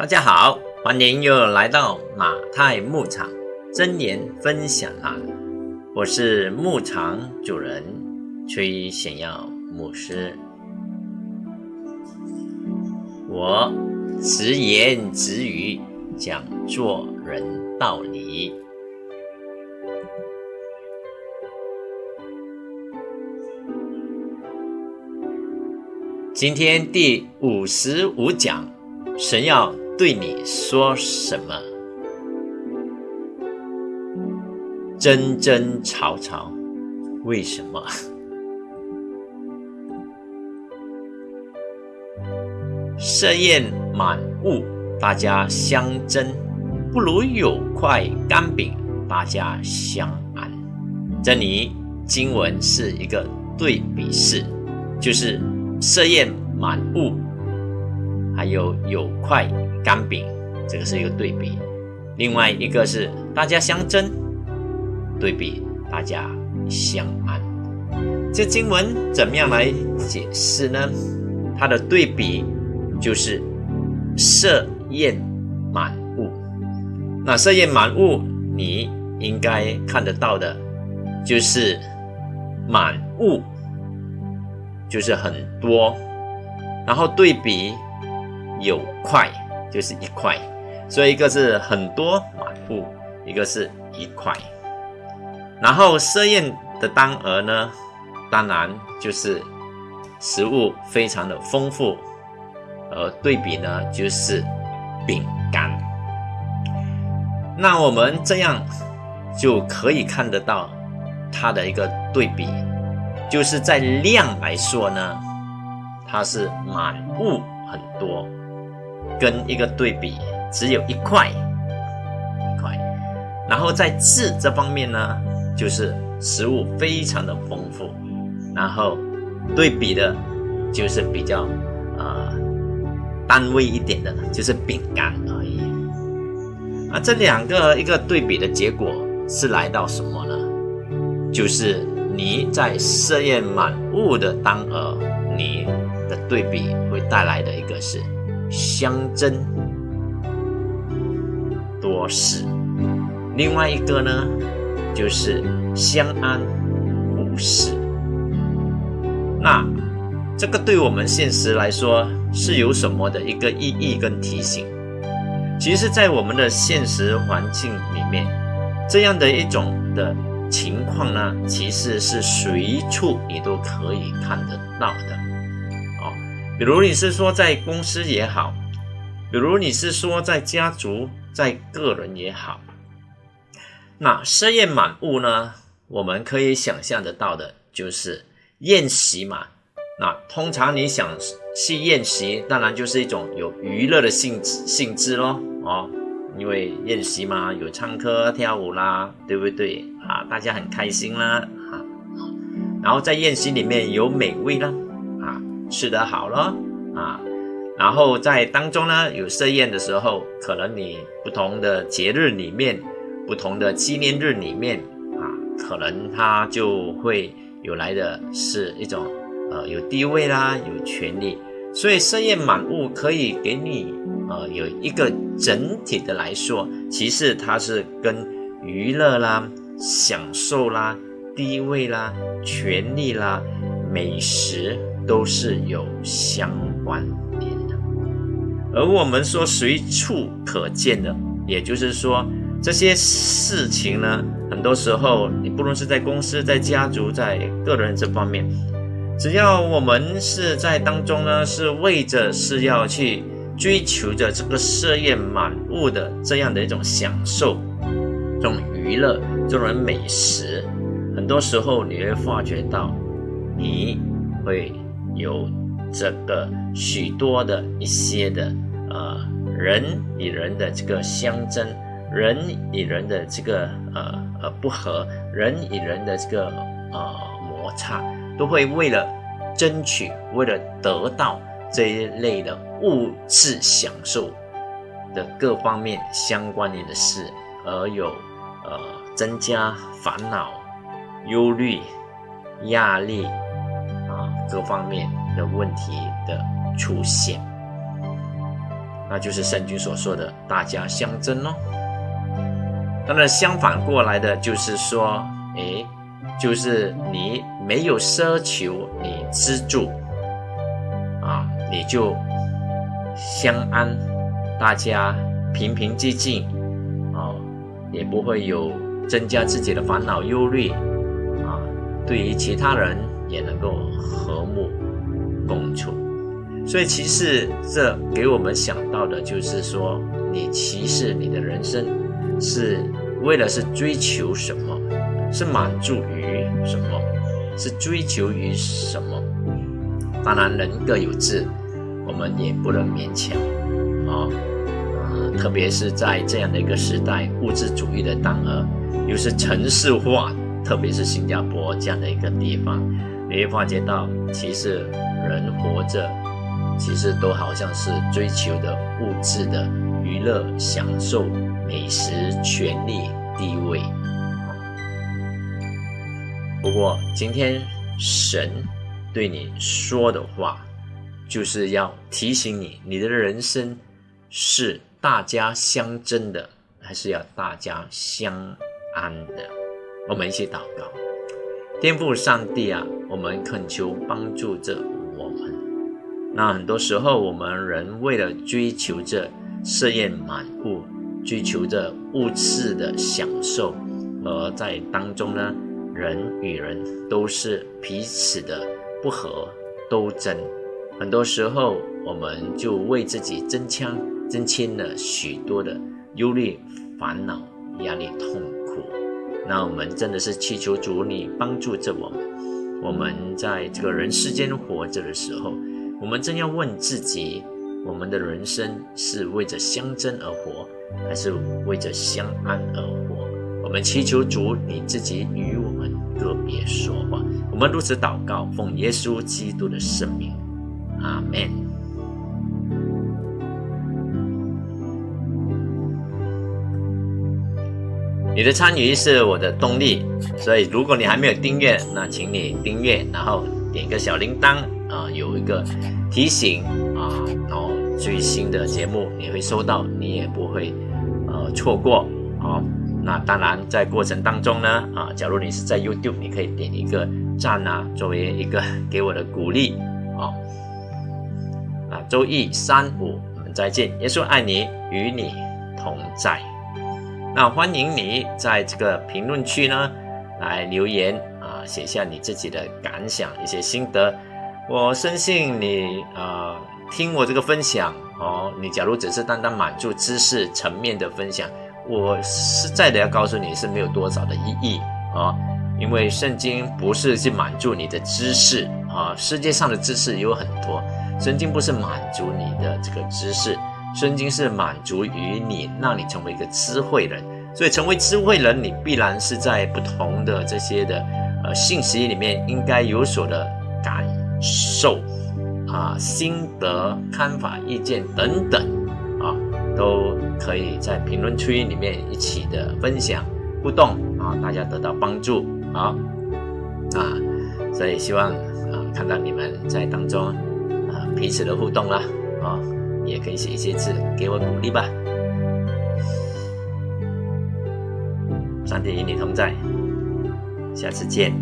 大家好，欢迎又来到马太牧场真言分享栏。我是牧场主人崔显耀牧师。我直言直语讲做人道理。今天第五十五讲，神要。对你说什么？争争吵吵，为什么？设宴满屋，大家相争，不如有块干饼，大家相安。这里经文是一个对比式，就是设宴满屋，还有有块。干饼，这个是一个对比；另外一个是大家相争，对比大家相安。这经文怎么样来解释呢？它的对比就是设宴满物。那设宴满物，你应该看得到的，就是满物，就是很多，然后对比有快。就是一块，所以一个是很多满布，一个是一块。然后设宴的单额呢，当然就是食物非常的丰富，而对比呢就是饼干。那我们这样就可以看得到它的一个对比，就是在量来说呢，它是满物很多。跟一个对比，只有一块一块，然后在质这方面呢，就是食物非常的丰富，然后对比的，就是比较呃单位一点的，就是饼干而已。啊，这两个一个对比的结果是来到什么呢？就是你在设宴满物的当额，你的对比会带来的一个是。相争多事，另外一个呢，就是相安无事。那这个对我们现实来说是有什么的一个意义跟提醒？其实，在我们的现实环境里面，这样的一种的情况呢，其实是随处你都可以看得到的。比如你是说在公司也好，比如你是说在家族、在个人也好，那设宴满屋呢？我们可以想象得到的就是宴席嘛。那通常你想去宴席，当然就是一种有娱乐的性质性质咯。哦，因为宴席嘛，有唱歌跳舞啦，对不对啊？大家很开心啦，啊，然后在宴席里面有美味啦。吃得好了啊，然后在当中呢，有设宴的时候，可能你不同的节日里面，不同的纪念日里面啊，可能他就会有来的是一种呃有地位啦，有权利，所以设宴满屋可以给你呃有一个整体的来说，其实它是跟娱乐啦、享受啦、地位啦、权利啦、美食。都是有相关联的，而我们说随处可见的，也就是说这些事情呢，很多时候你不论是在公司、在家族、在个人这方面，只要我们是在当中呢，是为着是要去追求着这个事业满屋的这样的一种享受，这种娱乐、这种美食，很多时候你会发觉到，你会。有这个许多的一些的呃人与人的这个相争，人与人的这个呃呃不和，人与人的这个呃摩擦，都会为了争取，为了得到这一类的物质享受的各方面相关联的事，而有呃增加烦恼、忧虑、压力。各方面的问题的出现，那就是圣经所说的大家相争喽。当然，相反过来的就是说，诶，就是你没有奢求你资助，啊，你就相安，大家平平静静，啊，也不会有增加自己的烦恼忧虑，啊，对于其他人也能够和睦共处。所以，其实这给我们想到的就是说，你其实你的人生是为了是追求什么，是满足于什么，是追求于什么？当然，人各有志，我们也不能勉强啊。呃，特别是在这样的一个时代，物质主义的当儿，又是城市化，特别是新加坡这样的一个地方，你会发觉到，其实人活着。其实都好像是追求的物质的娱乐、享受、美食、权力、地位。不过今天神对你说的话，就是要提醒你：你的人生是大家相争的，还是要大家相安的？我们一起祷告，天父上帝啊，我们恳求帮助着我们。那很多时候，我们人为了追求着色艳满物，追求着物质的享受，而在当中呢，人与人都是彼此的不和斗争。很多时候，我们就为自己增强、增添了许多的忧虑、烦恼、压力、痛苦。那我们真的是祈求主你帮助着我们。我们在这个人世间活着的时候。我们正要问自己：我们的人生是为着相争而活，还是为着相安而活？我们祈求主你自己与我们个别说话。我们如此祷告，奉耶稣基督的圣名，阿门。你的参与是我的动力，所以如果你还没有订阅，那请你订阅，然后点个小铃铛。啊，有一个提醒啊，然后最新的节目你会收到，你也不会呃错过啊。那当然，在过程当中呢，啊，假如你是在 YouTube，你可以点一个赞啊，作为一个给我的鼓励啊。啊，周一、三、五我们再见，耶稣爱你，与你同在。那欢迎你在这个评论区呢来留言啊，写下你自己的感想，一些心得。我深信你啊，听我这个分享哦，你假如只是单单满足知识层面的分享，我实在的要告诉你是没有多少的意义啊，因为圣经不是去满足你的知识啊，世界上的知识有很多，圣经不是满足你的这个知识，圣经是满足于你，让你成为一个智慧人，所以成为智慧人，你必然是在不同的这些的呃信息里面应该有所的感。受啊，心得、看法、意见等等啊，都可以在评论区里面一起的分享互动啊，大家得到帮助啊啊，所以希望啊看到你们在当中啊彼此的互动啦啊，也可以写一些字给我鼓励吧。上帝与你同在，下次见。